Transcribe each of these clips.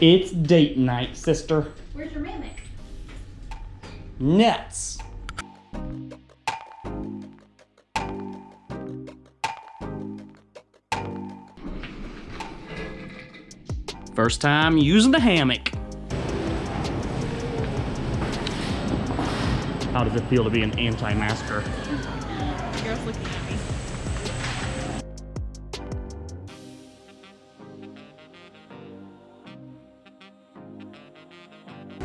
It's date night, sister. Where's your mimic? Nuts. First time using the hammock. How does it feel to be an anti-masker? Girl's looking at me.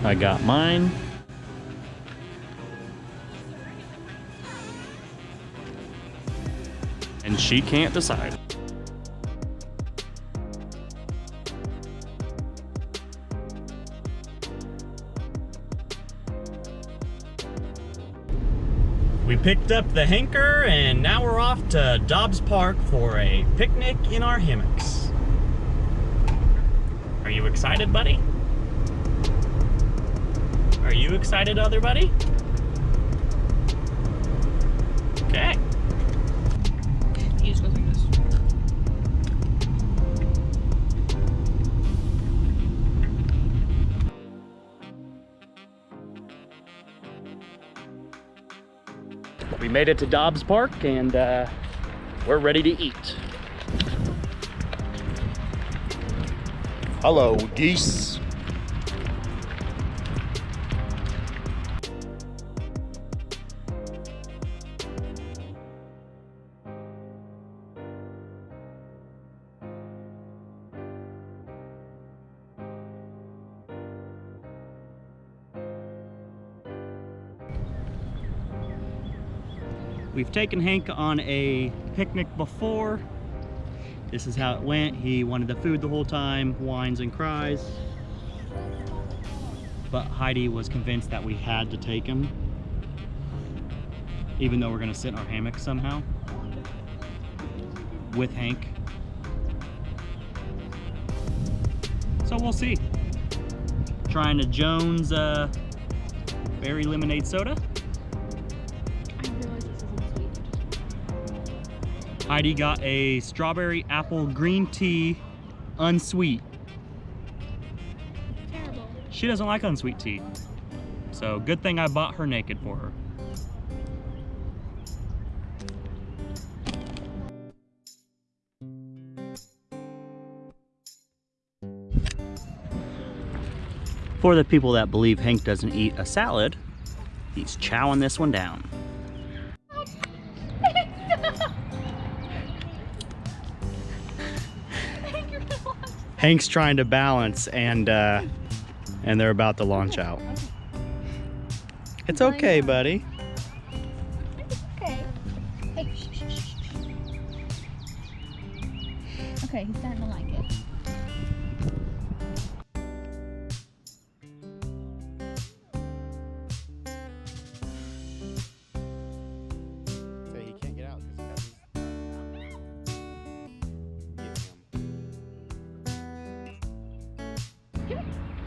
I got mine. And she can't decide. We picked up the hanker and now we're off to Dobbs Park for a picnic in our hammocks. Are you excited, buddy? Are you excited, other buddy? Okay. You just go through this. We made it to Dobbs Park and uh, we're ready to eat. Hello, geese. We've taken Hank on a picnic before. This is how it went. He wanted the food the whole time, whines and cries. But Heidi was convinced that we had to take him. Even though we're gonna sit in our hammock somehow. With Hank. So we'll see. Trying a Jones uh, berry lemonade soda. Heidi got a strawberry apple green tea unsweet. Terrible. She doesn't like unsweet tea. So good thing I bought her naked for her. For the people that believe Hank doesn't eat a salad, he's chowing this one down. Hank's trying to balance and uh, and they're about to launch out. It's okay, buddy. Okay. Okay, he's starting to like it.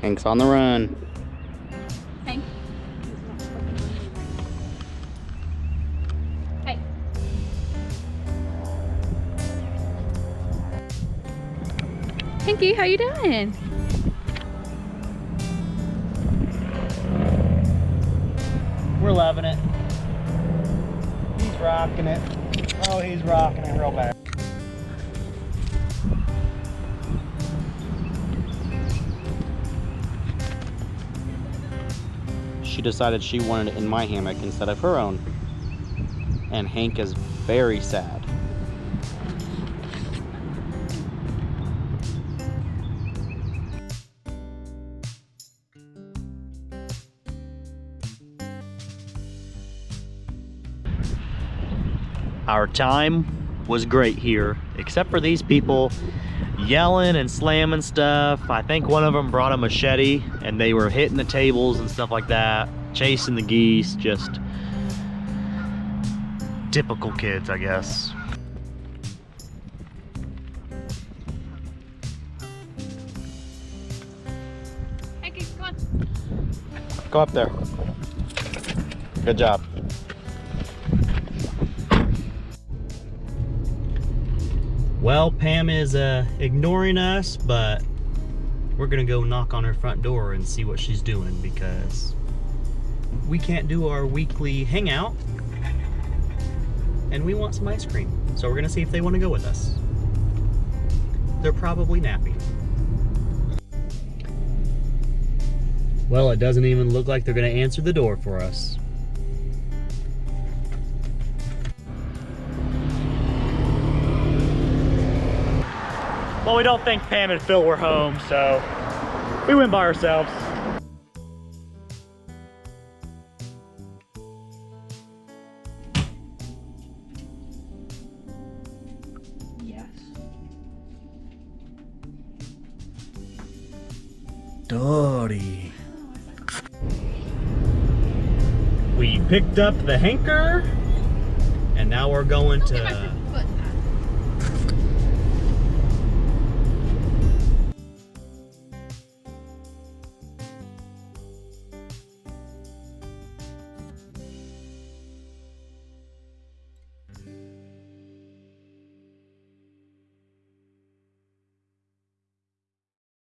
Hank's on the run. Hank. Hey. Pinky, how you doing? We're loving it. He's rocking it. Oh, he's rocking it real bad. Decided she wanted it in my hammock instead of her own. And Hank is very sad. Our time was great here, except for these people yelling and slamming stuff. I think one of them brought a machete and they were hitting the tables and stuff like that, chasing the geese, just typical kids, I guess. Pinky, come on. Go up there. Good job. Well, Pam is uh, ignoring us, but we're gonna go knock on her front door and see what she's doing because we can't do our weekly hangout and we want some ice cream. So we're gonna see if they wanna go with us. They're probably napping. Well, it doesn't even look like they're gonna answer the door for us. Well, we don't think Pam and Phil were home, so we went by ourselves. Yes. Dory. We picked up the hanker, and now we're going to